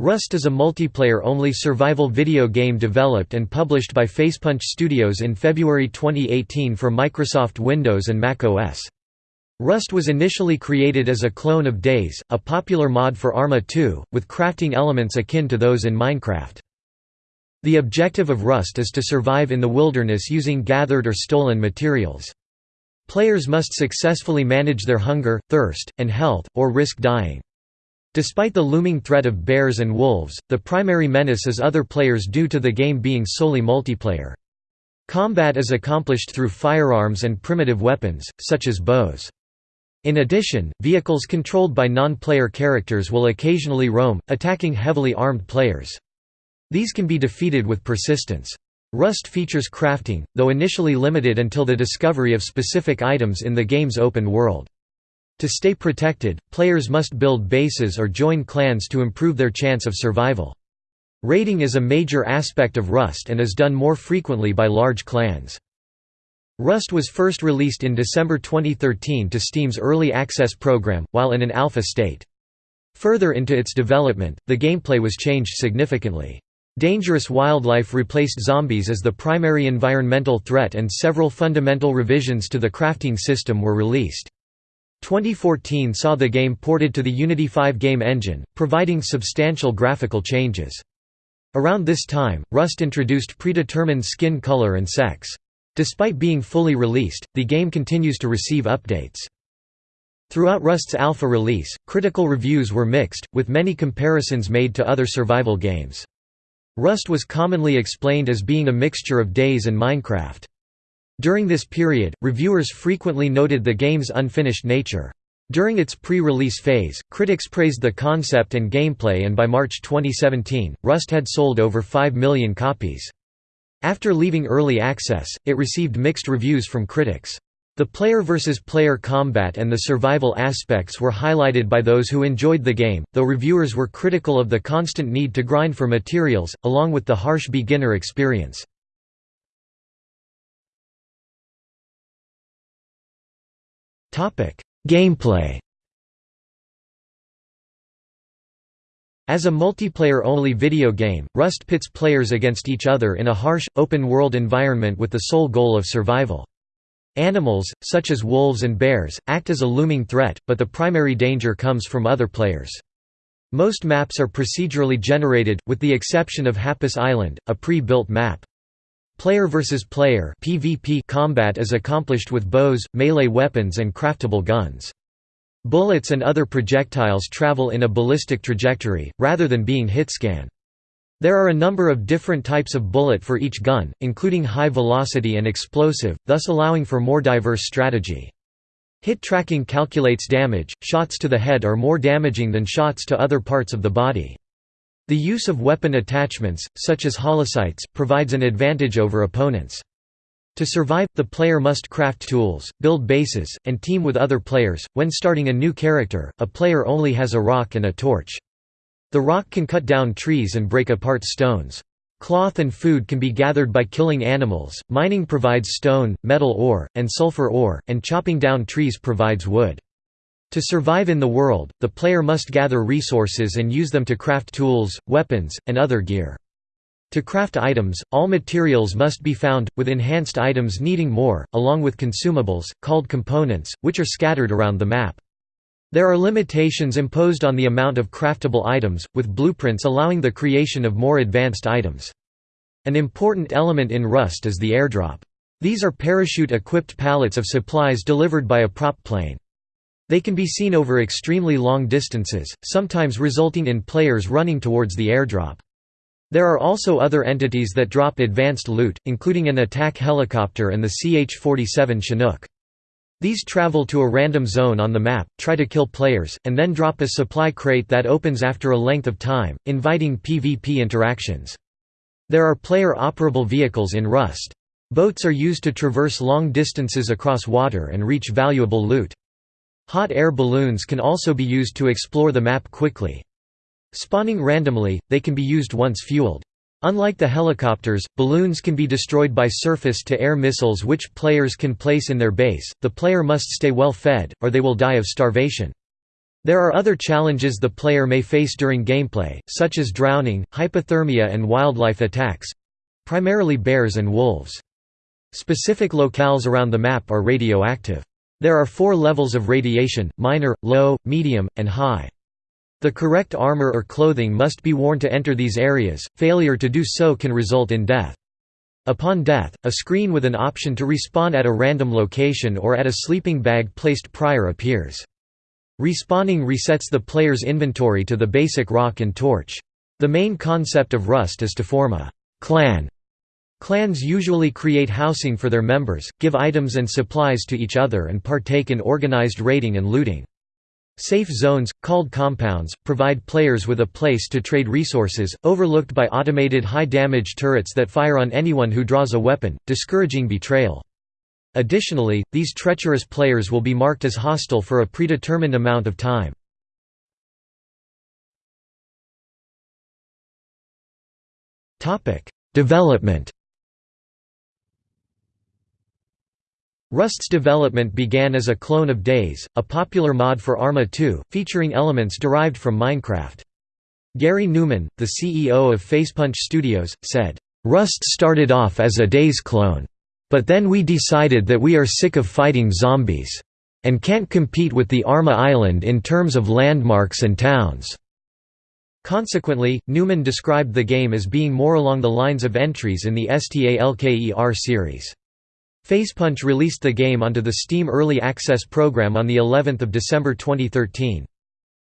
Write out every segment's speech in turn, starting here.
Rust is a multiplayer-only survival video game developed and published by Facepunch Studios in February 2018 for Microsoft Windows and Mac OS. Rust was initially created as a clone of DayZ, a popular mod for Arma 2, with crafting elements akin to those in Minecraft. The objective of Rust is to survive in the wilderness using gathered or stolen materials. Players must successfully manage their hunger, thirst, and health, or risk dying. Despite the looming threat of bears and wolves, the primary menace is other players due to the game being solely multiplayer. Combat is accomplished through firearms and primitive weapons, such as bows. In addition, vehicles controlled by non-player characters will occasionally roam, attacking heavily armed players. These can be defeated with persistence. Rust features crafting, though initially limited until the discovery of specific items in the game's open world. To stay protected, players must build bases or join clans to improve their chance of survival. Raiding is a major aspect of Rust and is done more frequently by large clans. Rust was first released in December 2013 to Steam's Early Access program, while in an alpha state. Further into its development, the gameplay was changed significantly. Dangerous wildlife replaced zombies as the primary environmental threat and several fundamental revisions to the crafting system were released. 2014 saw the game ported to the Unity 5 game engine, providing substantial graphical changes. Around this time, Rust introduced predetermined skin color and sex. Despite being fully released, the game continues to receive updates. Throughout Rust's alpha release, critical reviews were mixed, with many comparisons made to other survival games. Rust was commonly explained as being a mixture of DayZ and Minecraft. During this period, reviewers frequently noted the game's unfinished nature. During its pre-release phase, critics praised the concept and gameplay and by March 2017, Rust had sold over 5 million copies. After leaving early access, it received mixed reviews from critics. The player versus player combat and the survival aspects were highlighted by those who enjoyed the game, though reviewers were critical of the constant need to grind for materials, along with the harsh beginner experience. Gameplay As a multiplayer-only video game, Rust pits players against each other in a harsh, open-world environment with the sole goal of survival. Animals, such as wolves and bears, act as a looming threat, but the primary danger comes from other players. Most maps are procedurally generated, with the exception of Hapis Island, a pre-built map. Player versus player (PvP) combat is accomplished with bows, melee weapons and craftable guns. Bullets and other projectiles travel in a ballistic trajectory, rather than being hitscan. There are a number of different types of bullet for each gun, including high velocity and explosive, thus allowing for more diverse strategy. Hit tracking calculates damage, shots to the head are more damaging than shots to other parts of the body. The use of weapon attachments, such as holosights, provides an advantage over opponents. To survive, the player must craft tools, build bases, and team with other players. When starting a new character, a player only has a rock and a torch. The rock can cut down trees and break apart stones. Cloth and food can be gathered by killing animals, mining provides stone, metal ore, and sulfur ore, and chopping down trees provides wood. To survive in the world, the player must gather resources and use them to craft tools, weapons, and other gear. To craft items, all materials must be found, with enhanced items needing more, along with consumables, called components, which are scattered around the map. There are limitations imposed on the amount of craftable items, with blueprints allowing the creation of more advanced items. An important element in Rust is the airdrop. These are parachute-equipped pallets of supplies delivered by a prop plane. They can be seen over extremely long distances, sometimes resulting in players running towards the airdrop. There are also other entities that drop advanced loot, including an attack helicopter and the CH-47 Chinook. These travel to a random zone on the map, try to kill players, and then drop a supply crate that opens after a length of time, inviting PvP interactions. There are player-operable vehicles in Rust. Boats are used to traverse long distances across water and reach valuable loot. Hot air balloons can also be used to explore the map quickly. Spawning randomly, they can be used once fueled. Unlike the helicopters, balloons can be destroyed by surface-to-air missiles which players can place in their base. The player must stay well fed, or they will die of starvation. There are other challenges the player may face during gameplay, such as drowning, hypothermia and wildlife attacks—primarily bears and wolves. Specific locales around the map are radioactive. There are four levels of radiation, minor, low, medium, and high. The correct armor or clothing must be worn to enter these areas, failure to do so can result in death. Upon death, a screen with an option to respawn at a random location or at a sleeping bag placed prior appears. Respawning resets the player's inventory to the basic rock and torch. The main concept of Rust is to form a clan. Clans usually create housing for their members, give items and supplies to each other and partake in organized raiding and looting. Safe zones, called compounds, provide players with a place to trade resources, overlooked by automated high-damage turrets that fire on anyone who draws a weapon, discouraging betrayal. Additionally, these treacherous players will be marked as hostile for a predetermined amount of time. Development Rust's development began as a clone of DayZ, a popular mod for Arma 2, featuring elements derived from Minecraft. Garry Newman, the CEO of Facepunch Studios, said, "...Rust started off as a DayZ clone. But then we decided that we are sick of fighting zombies. And can't compete with the Arma Island in terms of landmarks and towns." Consequently, Newman described the game as being more along the lines of entries in the STALKER series. Facepunch released the game onto the Steam Early Access program on the 11th of December 2013.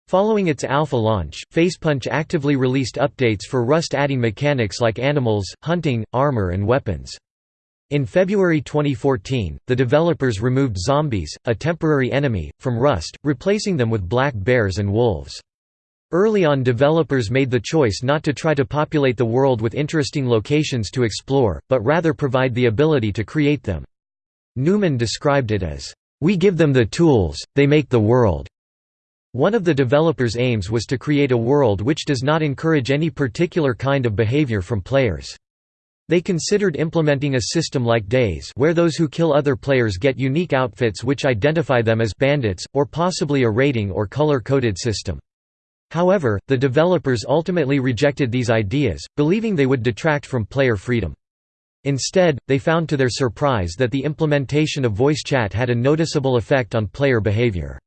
Following its alpha launch, Facepunch actively released updates for Rust adding mechanics like animals, hunting, armor and weapons. In February 2014, the developers removed zombies, a temporary enemy, from Rust, replacing them with black bears and wolves. Early on developers made the choice not to try to populate the world with interesting locations to explore, but rather provide the ability to create them. Newman described it as, "...we give them the tools, they make the world." One of the developers' aims was to create a world which does not encourage any particular kind of behavior from players. They considered implementing a system like DayZ where those who kill other players get unique outfits which identify them as bandits, or possibly a rating or color-coded system. However, the developers ultimately rejected these ideas, believing they would detract from player freedom. Instead, they found to their surprise that the implementation of voice chat had a noticeable effect on player behavior.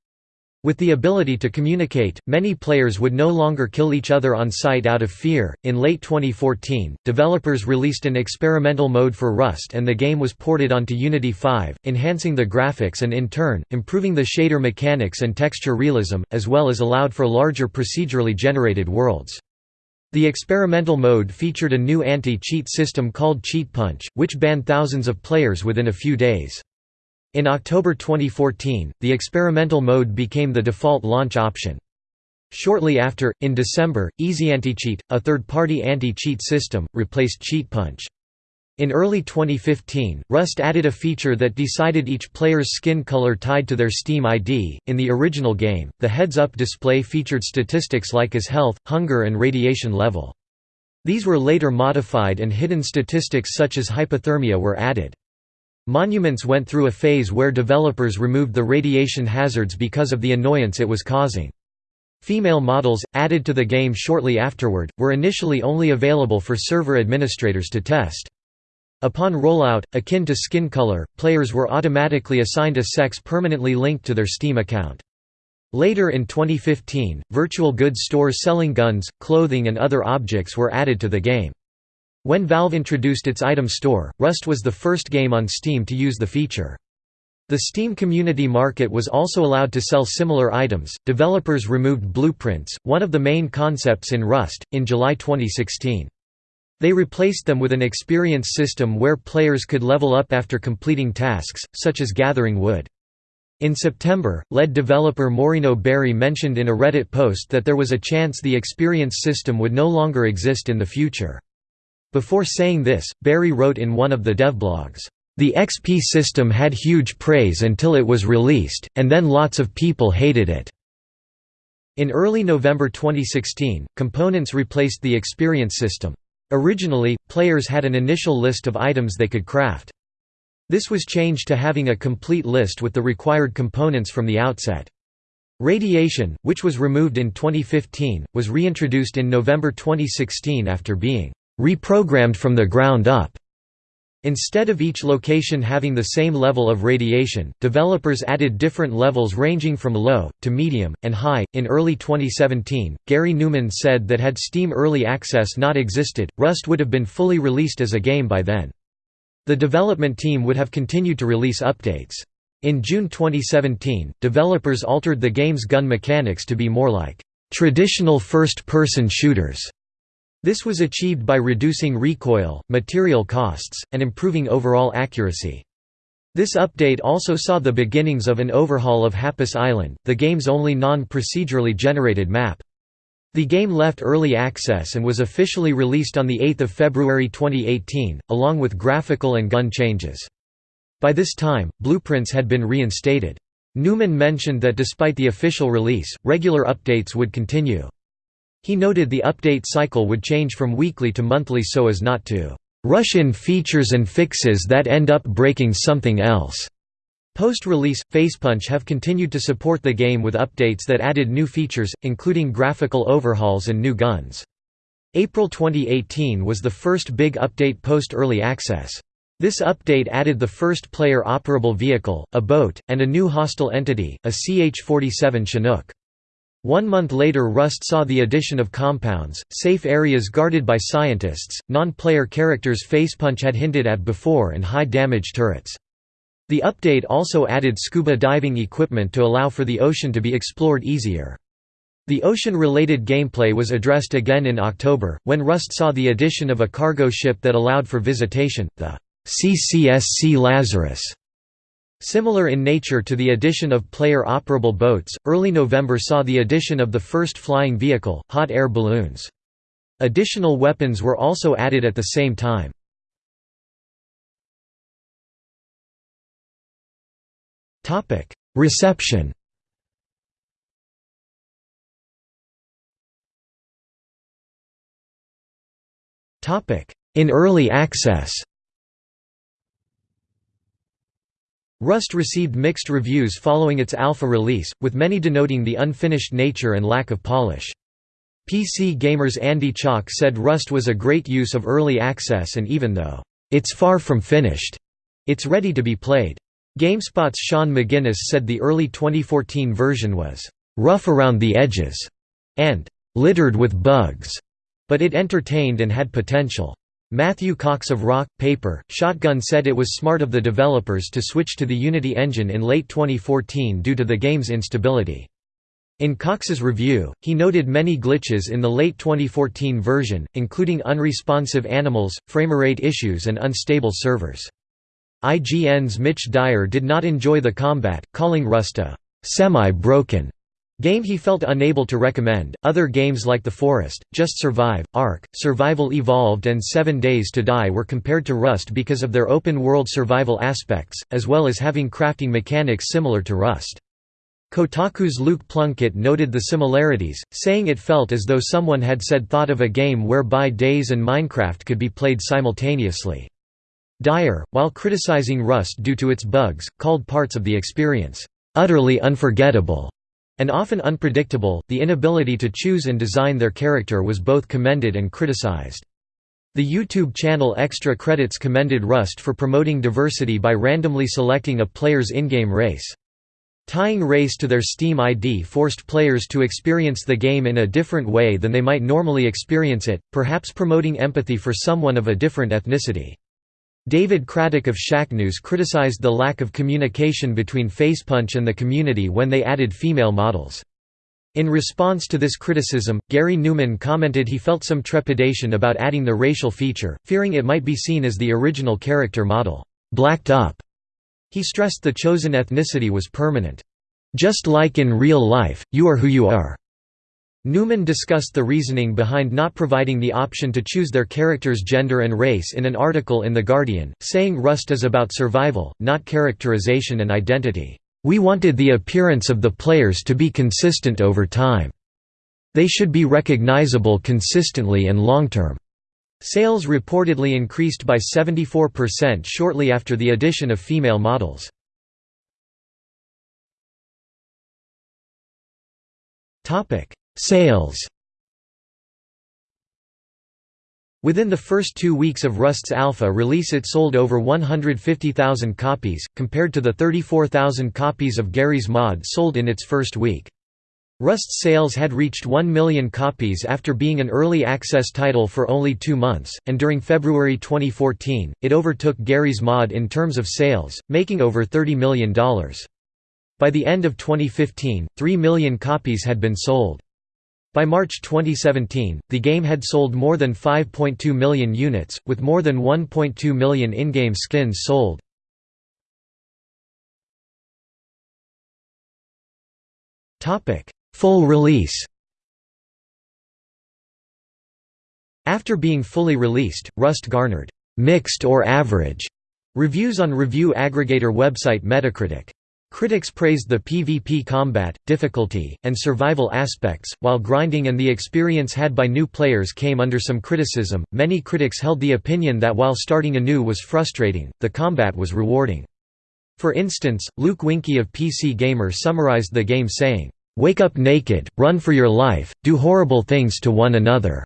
With the ability to communicate, many players would no longer kill each other on sight out of fear. In late 2014, developers released an experimental mode for Rust and the game was ported onto Unity 5, enhancing the graphics and in turn, improving the shader mechanics and texture realism, as well as allowed for larger procedurally generated worlds. The experimental mode featured a new anti-cheat system called CheatPunch, which banned thousands of players within a few days. In October 2014, the experimental mode became the default launch option. Shortly after, in December, EasyAntiCheat, a third-party anti-cheat system, replaced CheatPunch. In early 2015, Rust added a feature that decided each player's skin color tied to their Steam ID. In the original game, the heads-up display featured statistics like as health, hunger and radiation level. These were later modified and hidden statistics such as hypothermia were added. Monuments went through a phase where developers removed the radiation hazards because of the annoyance it was causing. Female models, added to the game shortly afterward, were initially only available for server administrators to test. Upon rollout, akin to skin color, players were automatically assigned a sex permanently linked to their Steam account. Later in 2015, virtual goods stores selling guns, clothing and other objects were added to the game. When Valve introduced its item store, Rust was the first game on Steam to use the feature. The Steam Community Market was also allowed to sell similar items. Developers removed blueprints, one of the main concepts in Rust, in July 2016. They replaced them with an experience system where players could level up after completing tasks, such as gathering wood. In September, lead developer Maurino Berry mentioned in a Reddit post that there was a chance the experience system would no longer exist in the future. Before saying this, Barry wrote in one of the devblogs, "...the XP system had huge praise until it was released, and then lots of people hated it." In early November 2016, components replaced the experience system. Originally, players had an initial list of items they could craft. This was changed to having a complete list with the required components from the outset. Radiation, which was removed in 2015, was reintroduced in November 2016 after being reprogrammed from the ground up. Instead of each location having the same level of radiation, developers added different levels ranging from low, to medium, and high. In early 2017, Garry Newman said that had Steam Early Access not existed, Rust would have been fully released as a game by then. The development team would have continued to release updates. In June 2017, developers altered the game's gun mechanics to be more like traditional first-person shooters this was achieved by reducing recoil, material costs, and improving overall accuracy. This update also saw the beginnings of an overhaul of Hapis Island, the game's only non-procedurally generated map. The game left early access and was officially released on 8 February 2018, along with graphical and gun changes. By this time, blueprints had been reinstated. Newman mentioned that despite the official release, regular updates would continue. He noted the update cycle would change from weekly to monthly so as not to rush in features and fixes that end up breaking something else. Post-release, Facepunch have continued to support the game with updates that added new features, including graphical overhauls and new guns. April 2018 was the first big update post-early access. This update added the first player operable vehicle, a boat, and a new hostile entity, a CH-47 Chinook. One month later Rust saw the addition of compounds, safe areas guarded by scientists, non-player characters Facepunch had hinted at before and high-damage turrets. The update also added scuba diving equipment to allow for the ocean to be explored easier. The ocean-related gameplay was addressed again in October, when Rust saw the addition of a cargo ship that allowed for visitation, the CCSC Lazarus. Similar in nature to the addition of player-operable boats, early November saw the addition of the first flying vehicle, hot air balloons. Additional weapons were also added at the same time. Reception In early access Rust received mixed reviews following its alpha release, with many denoting the unfinished nature and lack of polish. PC Gamer's Andy Chalk said Rust was a great use of early access and even though, "...it's far from finished," it's ready to be played. GameSpot's Sean McGinnis said the early 2014 version was, "...rough around the edges," and "...littered with bugs," but it entertained and had potential. Matthew Cox of Rock, Paper, Shotgun said it was smart of the developers to switch to the Unity engine in late 2014 due to the game's instability. In Cox's review, he noted many glitches in the late 2014 version, including unresponsive animals, framerate issues and unstable servers. IGN's Mitch Dyer did not enjoy the combat, calling Rust a «semi-broken» Game he felt unable to recommend. Other games like The Forest, Just Survive, Ark, Survival Evolved, and Seven DayZ to Die were compared to Rust because of their open world survival aspects, as well as having crafting mechanics similar to Rust. Kotaku's Luke Plunkett noted the similarities, saying it felt as though someone had said thought of a game whereby Days and Minecraft could be played simultaneously. Dyer, while criticizing Rust due to its bugs, called parts of the experience, "...utterly unforgettable." And often unpredictable, the inability to choose and design their character was both commended and criticized. The YouTube channel Extra Credits commended Rust for promoting diversity by randomly selecting a player's in-game race. Tying race to their Steam ID forced players to experience the game in a different way than they might normally experience it, perhaps promoting empathy for someone of a different ethnicity. David Craddock of Shacknews criticized the lack of communication between Facepunch and the community when they added female models. In response to this criticism, Garry Newman commented he felt some trepidation about adding the racial feature, fearing it might be seen as the original character model, blacked up. He stressed the chosen ethnicity was permanent. Just like in real life, you are who you are. Newman discussed the reasoning behind not providing the option to choose their character's gender and race in an article in The Guardian, saying Rust is about survival, not characterization and identity. We wanted the appearance of the players to be consistent over time. They should be recognizable consistently and long-term. Sales reportedly increased by 74% shortly after the addition of female models. Sales Within the first two weeks of Rust's alpha release it sold over 150,000 copies, compared to the 34,000 copies of Garry's Mod sold in its first week. Rust's sales had reached 1 million copies after being an early access title for only two months, and during February 2014, it overtook Garry's Mod in terms of sales, making over $30 million. By the end of 2015, 3 million copies had been sold. By March 2017, the game had sold more than 5.2 million units, with more than 1.2 million in-game skins sold. Full release After being fully released, Rust garnered «mixed or average» reviews on review aggregator website Metacritic. Critics praised the PvP combat, difficulty, and survival aspects, while grinding and the experience had by new players came under some criticism. Many critics held the opinion that while starting anew was frustrating, the combat was rewarding. For instance, Luke Winkie of PC Gamer summarized the game saying, Wake up naked, run for your life, do horrible things to one another.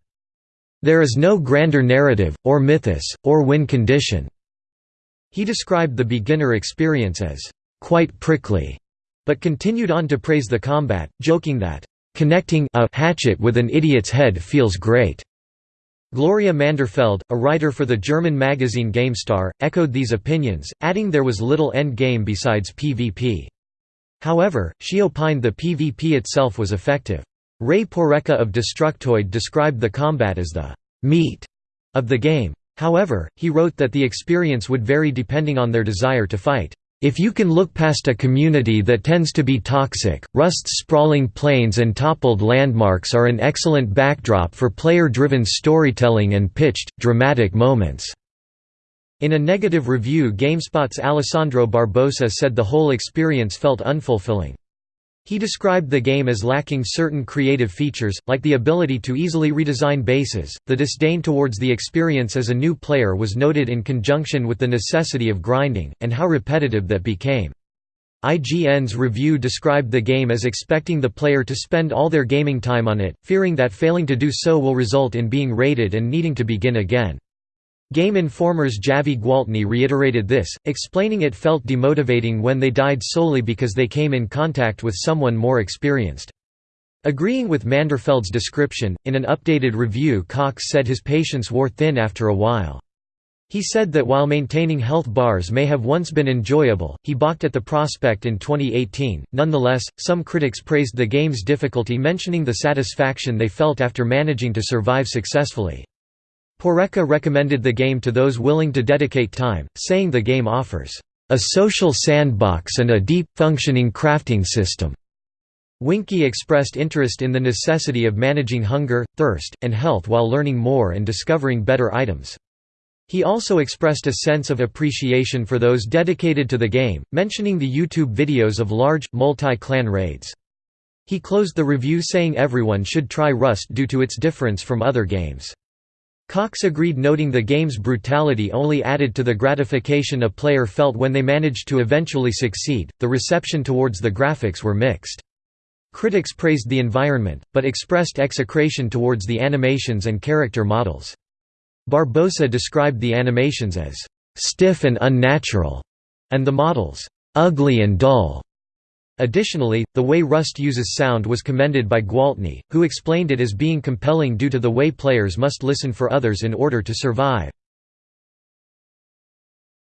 There is no grander narrative, or mythos, or win condition. He described the beginner experience as quite prickly, but continued on to praise the combat, joking that, "...connecting a hatchet with an idiot's head feels great." Gloria Manderfeld, a writer for the German magazine GameStar, echoed these opinions, adding there was little end game besides PvP. However, she opined the PvP itself was effective. Ray Porreca of Destructoid described the combat as the «meat» of the game. However, he wrote that the experience would vary depending on their desire to fight. If you can look past a community that tends to be toxic, Rust's sprawling plains and toppled landmarks are an excellent backdrop for player-driven storytelling and pitched, dramatic moments." In a negative review GameSpot's Alessandro Barbosa said the whole experience felt unfulfilling. He described the game as lacking certain creative features, like the ability to easily redesign bases. The disdain towards the experience as a new player was noted in conjunction with the necessity of grinding, and how repetitive that became. IGN's review described the game as expecting the player to spend all their gaming time on it, fearing that failing to do so will result in being rated and needing to begin again. Game Informer's Javi Gwaltney reiterated this, explaining it felt demotivating when they died solely because they came in contact with someone more experienced. Agreeing with Manderfeld's description, in an updated review Cox said his patience wore thin after a while. He said that while maintaining health bars may have once been enjoyable, he balked at the prospect in 2018. Nonetheless, some critics praised the game's difficulty, mentioning the satisfaction they felt after managing to survive successfully. Porreca recommended the game to those willing to dedicate time, saying the game offers a social sandbox and a deep, functioning crafting system. Winkie expressed interest in the necessity of managing hunger, thirst, and health while learning more and discovering better items. He also expressed a sense of appreciation for those dedicated to the game, mentioning the YouTube videos of large, multi-clan raids. He closed the review saying everyone should try Rust due to its difference from other games. Cox agreed noting the game's brutality only added to the gratification a player felt when they managed to eventually succeed. The reception towards the graphics were mixed. Critics praised the environment, but expressed execration towards the animations and character models. Barbosa described the animations as stiff and unnatural, and the models ugly and dull. Additionally, the way Rust uses sound was commended by Gwaltney, who explained it as being compelling due to the way players must listen for others in order to survive.